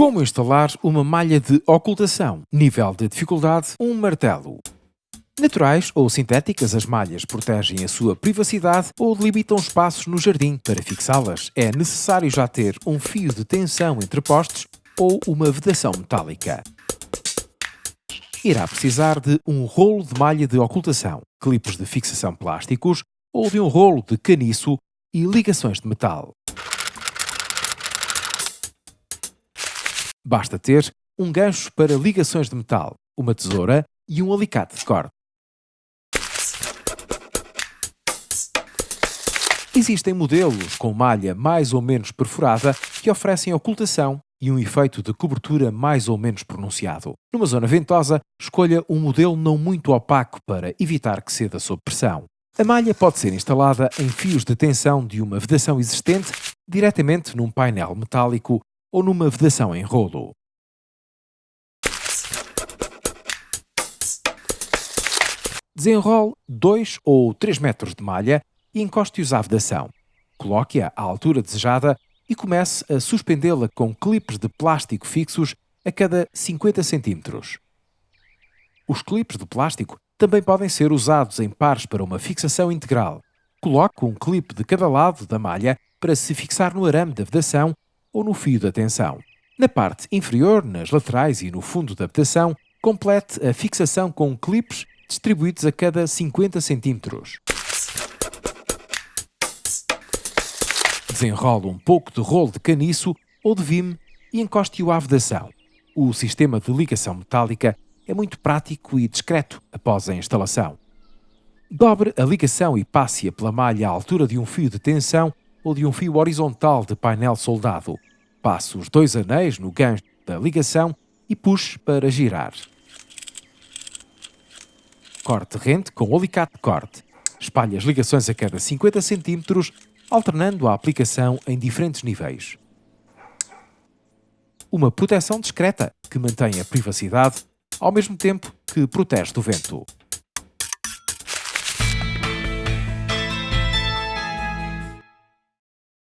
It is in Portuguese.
Como instalar uma malha de ocultação? Nível de dificuldade: um martelo. Naturais ou sintéticas, as malhas protegem a sua privacidade ou delimitam espaços no jardim. Para fixá-las, é necessário já ter um fio de tensão entre postes ou uma vedação metálica. Irá precisar de um rolo de malha de ocultação, clipes de fixação plásticos ou de um rolo de caniço e ligações de metal. Basta ter um gancho para ligações de metal, uma tesoura e um alicate de corte. Existem modelos com malha mais ou menos perfurada que oferecem ocultação e um efeito de cobertura mais ou menos pronunciado. Numa zona ventosa, escolha um modelo não muito opaco para evitar que ceda sob pressão. A malha pode ser instalada em fios de tensão de uma vedação existente diretamente num painel metálico ou numa vedação em rolo. Desenrole 2 ou 3 metros de malha e encoste-os à vedação. Coloque-a à altura desejada e comece a suspendê-la com clipes de plástico fixos a cada 50 cm. Os clipes de plástico também podem ser usados em pares para uma fixação integral. Coloque um clipe de cada lado da malha para se fixar no arame da vedação ou no fio da tensão. Na parte inferior, nas laterais e no fundo da vedação, complete a fixação com clipes distribuídos a cada 50 cm. Desenrole um pouco de rolo de caniço ou de vime e encoste-o à vedação. O sistema de ligação metálica é muito prático e discreto após a instalação. Dobre a ligação e passe-a pela malha à altura de um fio de tensão ou de um fio horizontal de painel soldado. Passe os dois anéis no gancho da ligação e puxe para girar. Corte rente com alicate de corte. Espalhe as ligações a cada 50 cm, alternando a aplicação em diferentes níveis. Uma proteção discreta que mantém a privacidade ao mesmo tempo que protege do vento.